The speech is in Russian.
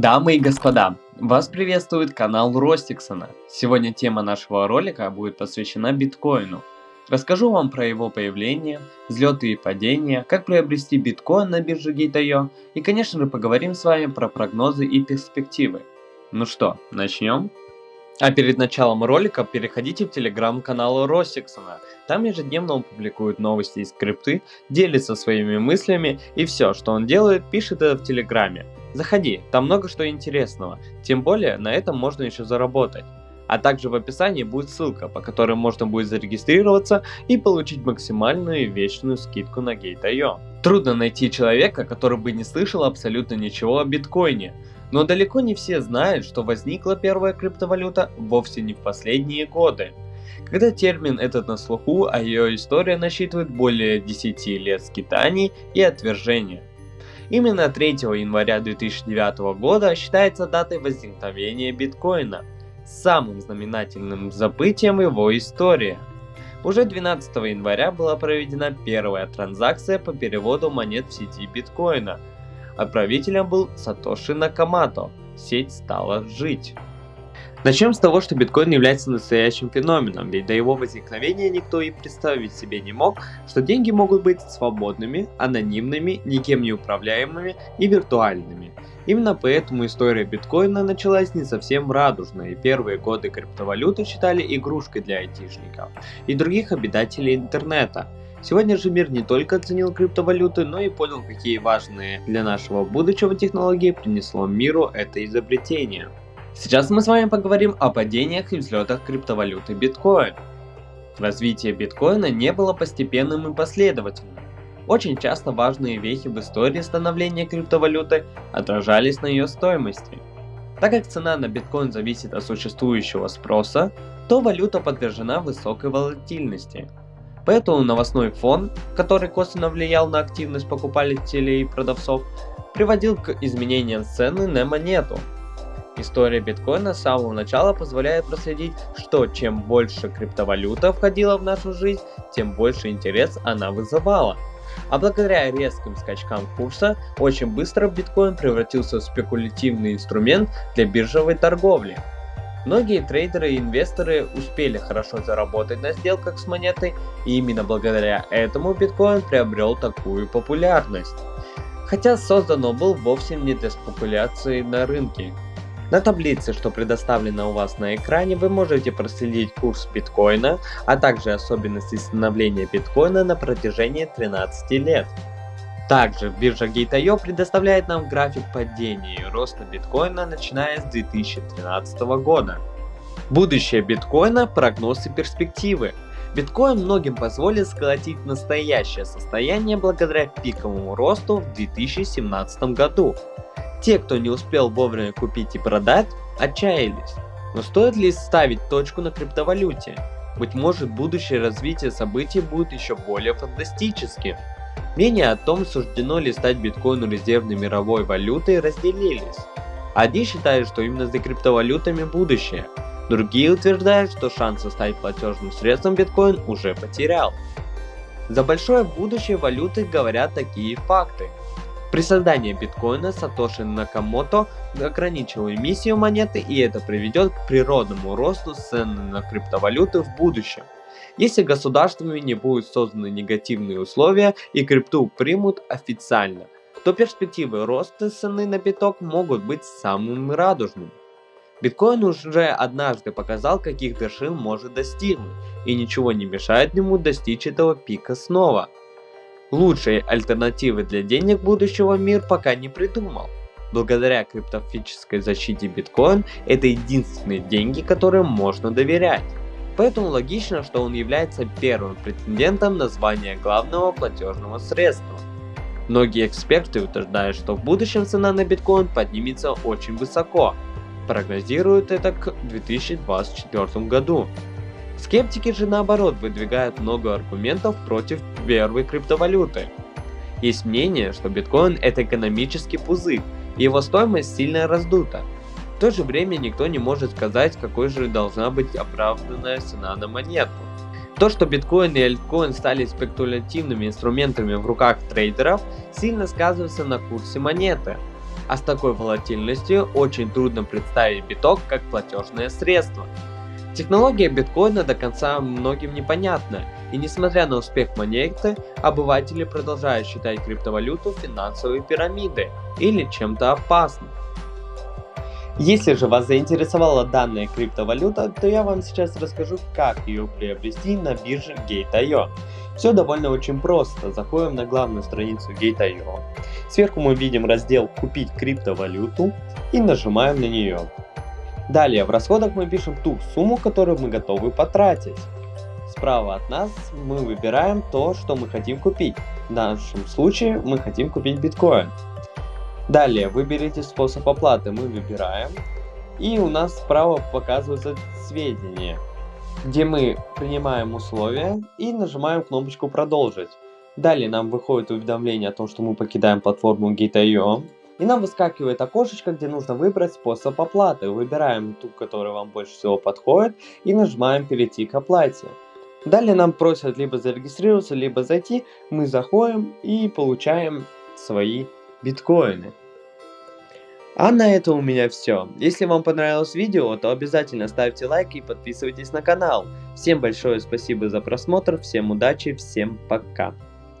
Дамы и господа, вас приветствует канал Ростиксона. Сегодня тема нашего ролика будет посвящена биткоину. Расскажу вам про его появление, взлеты и падения, как приобрести биткоин на бирже Gate.io и конечно же поговорим с вами про прогнозы и перспективы. Ну что, начнем? А перед началом ролика переходите в телеграм-канал Ростиксона. Там ежедневно он публикует новости и скрипты, делится своими мыслями и все, что он делает, пишет это в телеграме. Заходи, там много что интересного, тем более на этом можно еще заработать. А также в описании будет ссылка, по которой можно будет зарегистрироваться и получить максимальную и вечную скидку на Gate.io. Трудно найти человека, который бы не слышал абсолютно ничего о биткоине, но далеко не все знают, что возникла первая криптовалюта вовсе не в последние годы. Когда термин этот на слуху, а ее история насчитывает более 10 лет скитаний и отвержения. Именно 3 января 2009 года считается датой возникновения биткоина, самым знаменательным событием его истории. Уже 12 января была проведена первая транзакция по переводу монет в сети биткоина. Отправителем был Сатоши Накамото. Сеть стала жить. Начнем с того, что биткоин является настоящим феноменом, ведь до его возникновения никто и представить себе не мог, что деньги могут быть свободными, анонимными, никем не управляемыми и виртуальными. Именно поэтому история биткоина началась не совсем радужно, и первые годы криптовалюты считали игрушкой для айтишников и других обитателей интернета. Сегодня же мир не только оценил криптовалюты, но и понял, какие важные для нашего будущего технологии принесло миру это изобретение. Сейчас мы с вами поговорим о падениях и взлетах криптовалюты биткоин. Развитие биткоина не было постепенным и последовательным. Очень часто важные вехи в истории становления криптовалюты отражались на ее стоимости. Так как цена на биткоин зависит от существующего спроса, то валюта подвержена высокой волатильности. Поэтому новостной фон, который косвенно влиял на активность покупателей и продавцов, приводил к изменениям цены на монету, История биткоина с самого начала позволяет проследить, что чем больше криптовалюта входила в нашу жизнь, тем больше интерес она вызывала. А благодаря резким скачкам курса, очень быстро биткоин превратился в спекулятивный инструмент для биржевой торговли. Многие трейдеры и инвесторы успели хорошо заработать на сделках с монетой, и именно благодаря этому биткоин приобрел такую популярность. Хотя создан он был вовсе не для спекуляции на рынке. На таблице, что предоставлена у вас на экране, вы можете проследить курс биткоина, а также особенности становления биткоина на протяжении 13 лет. Также биржа Gate.io предоставляет нам график падения и роста биткоина начиная с 2013 года. Будущее биткоина, прогноз и перспективы. Биткоин многим позволит сколотить настоящее состояние благодаря пиковому росту в 2017 году. Те, кто не успел вовремя купить и продать, отчаялись. Но стоит ли ставить точку на криптовалюте? Быть может будущее развитие событий будет еще более фантастическим. Мнения о том, суждено ли стать биткоину резервной мировой валютой разделились. Одни считают, что именно за криптовалютами будущее, другие утверждают, что шансы стать платежным средством биткоин уже потерял. За большое будущее валюты говорят такие факты. При создании биткоина Сатоши Накамото ограничил эмиссию монеты и это приведет к природному росту цены на криптовалюты в будущем. Если государствами не будут созданы негативные условия и крипту примут официально, то перспективы роста цены на биток могут быть самыми радужными. Биткоин уже однажды показал, каких вершин может достигнуть, и ничего не мешает ему достичь этого пика снова – Лучшей альтернативы для денег будущего мир пока не придумал. Благодаря криптофической защите биткоин это единственные деньги, которым можно доверять. Поэтому логично, что он является первым претендентом на звание главного платежного средства. Многие эксперты утверждают, что в будущем цена на биткоин поднимется очень высоко. Прогнозируют это к 2024 году. Скептики же наоборот выдвигают много аргументов против первой криптовалюты. Есть мнение, что биткоин это экономический пузырь, и его стоимость сильно раздута. В то же время никто не может сказать, какой же должна быть оправданная цена на монету. То, что биткоин и альткоин стали спекулятивными инструментами в руках трейдеров, сильно сказывается на курсе монеты. А с такой волатильностью очень трудно представить биток как платежное средство. Технология биткоина до конца многим непонятна, и несмотря на успех монеты, обыватели продолжают считать криптовалюту финансовой пирамидой или чем-то опасным. Если же вас заинтересовала данная криптовалюта, то я вам сейчас расскажу, как ее приобрести на бирже Gate.io. Все довольно очень просто. Заходим на главную страницу Gate.io. Сверху мы видим раздел «Купить криптовалюту» и нажимаем на нее. Далее в расходах мы пишем ту сумму, которую мы готовы потратить. Справа от нас мы выбираем то, что мы хотим купить. В нашем случае мы хотим купить биткоин. Далее выберите способ оплаты, мы выбираем. И у нас справа показываются сведения, где мы принимаем условия и нажимаем кнопочку продолжить. Далее нам выходит уведомление о том, что мы покидаем платформу Git.io. И нам выскакивает окошечко, где нужно выбрать способ оплаты. Выбираем ту, которая вам больше всего подходит и нажимаем перейти к оплате. Далее нам просят либо зарегистрироваться, либо зайти. Мы заходим и получаем свои биткоины. А на этом у меня все. Если вам понравилось видео, то обязательно ставьте лайк и подписывайтесь на канал. Всем большое спасибо за просмотр, всем удачи, всем пока.